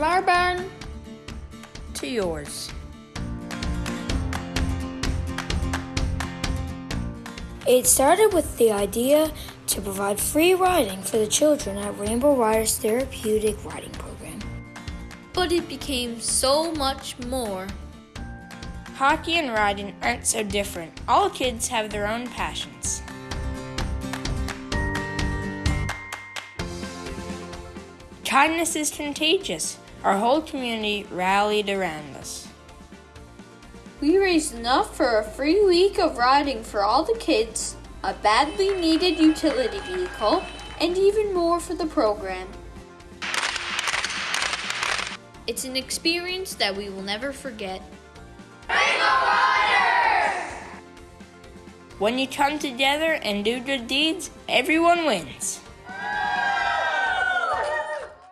From our barn to yours. It started with the idea to provide free riding for the children at Rainbow Riders Therapeutic Riding Program. But it became so much more. Hockey and riding aren't so different. All kids have their own passions. Kindness is contagious. Our whole community rallied around us. We raised enough for a free week of riding for all the kids, a badly needed utility vehicle, and even more for the program. It's an experience that we will never forget. When you come together and do good deeds, everyone wins.